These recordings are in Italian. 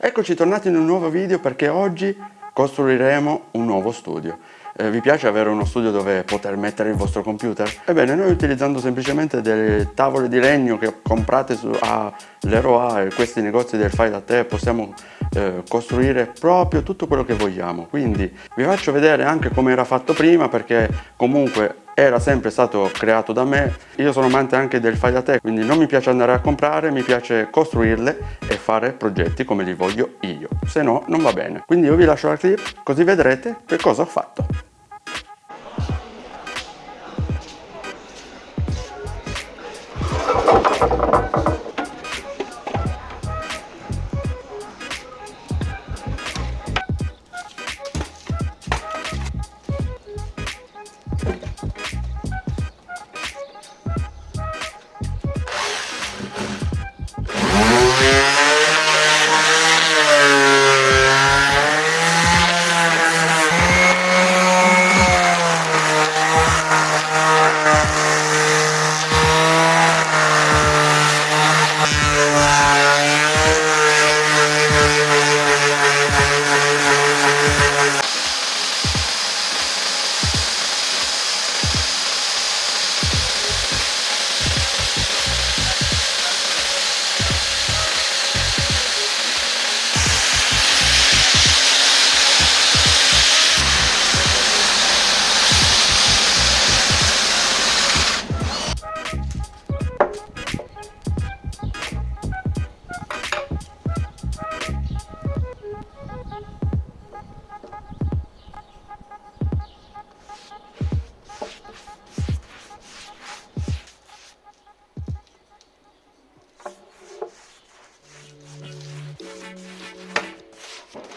Eccoci tornati in un nuovo video perché oggi costruiremo un nuovo studio. Eh, vi piace avere uno studio dove poter mettere il vostro computer? Ebbene, noi utilizzando semplicemente delle tavole di legno che comprate su all'Eroa e questi negozi del fai da te possiamo eh, costruire proprio tutto quello che vogliamo. Quindi vi faccio vedere anche come era fatto prima perché comunque era sempre stato creato da me. Io sono amante anche del fai da te quindi non mi piace andare a comprare mi piace costruirle e fare progetti come li voglio io se no non va bene. Quindi io vi lascio la clip così vedrete che cosa ho fatto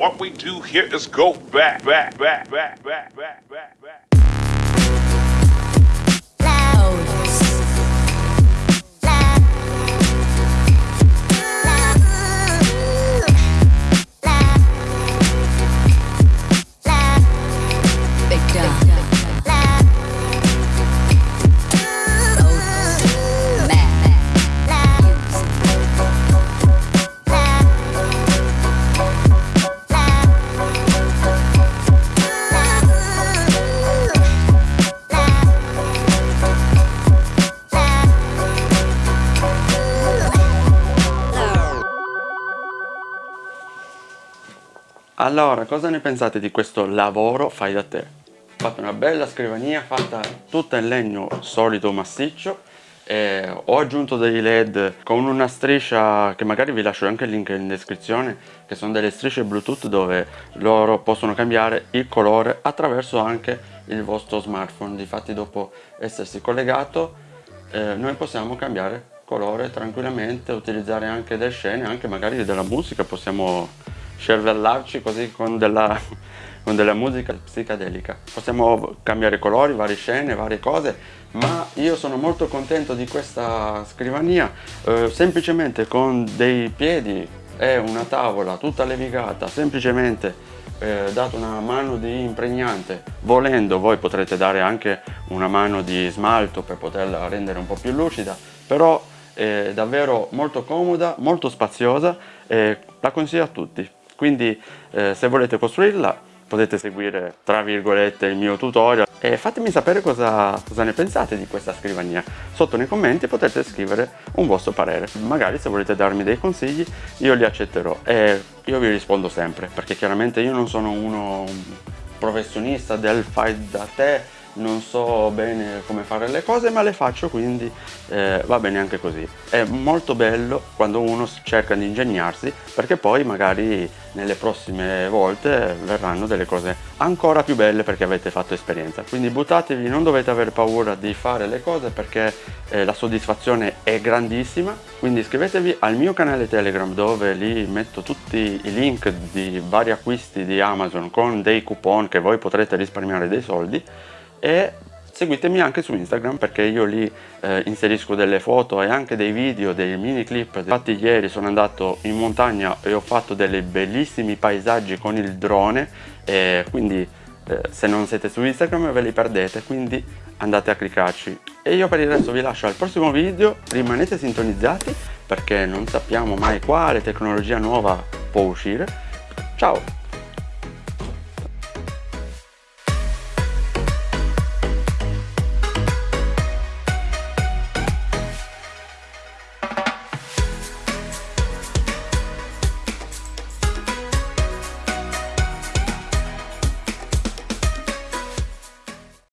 What we do here is go back, back, back, back, back, back, back, back. Allora, cosa ne pensate di questo lavoro fai da te? Ho fatto una bella scrivania fatta tutta in legno solido massiccio e ho aggiunto dei led con una striscia che magari vi lascio anche il link in descrizione che sono delle strisce bluetooth dove loro possono cambiare il colore attraverso anche il vostro smartphone difatti dopo essersi collegato eh, noi possiamo cambiare colore tranquillamente, utilizzare anche delle scene, anche magari della musica, possiamo scervellarci così con della, con della musica psichedelica. Possiamo cambiare colori, varie scene, varie cose, ma io sono molto contento di questa scrivania, eh, semplicemente con dei piedi e una tavola tutta levigata, semplicemente eh, dato una mano di impregnante volendo voi potrete dare anche una mano di smalto per poterla rendere un po' più lucida però è davvero molto comoda molto spaziosa e la consiglio a tutti quindi eh, se volete costruirla potete seguire tra virgolette il mio tutorial. E fatemi sapere cosa, cosa, ne pensate di questa scrivania. Sotto nei commenti potete scrivere un vostro parere. Magari se volete darmi dei consigli io li accetterò. E io vi rispondo sempre perché chiaramente io non sono uno professionista del fai da te non so bene come fare le cose ma le faccio quindi eh, va bene anche così. È molto bello quando uno cerca di ingegnarsi perché poi magari nelle prossime volte verranno delle cose ancora più belle perché avete fatto esperienza. Quindi buttatevi non dovete avere paura di fare le cose perché eh, la soddisfazione è grandissima. Quindi iscrivetevi al mio canale telegram dove lì metto tutti i link di vari acquisti di amazon con dei coupon che voi potrete risparmiare dei soldi e seguitemi anche su Instagram perché io lì eh, inserisco delle foto e anche dei video, dei mini clip. Infatti ieri sono andato in montagna e ho fatto dei bellissimi paesaggi con il drone e quindi eh, se non siete su Instagram ve li perdete, quindi andate a cliccarci. E io per il resto vi lascio al prossimo video, rimanete sintonizzati perché non sappiamo mai quale tecnologia nuova può uscire. Ciao!